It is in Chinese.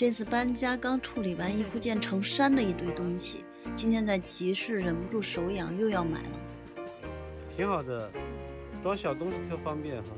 这次搬家刚处理完一户建成山的一堆东西今天在集市忍不住手痒又要买了。挺好的装小东西特方便哈。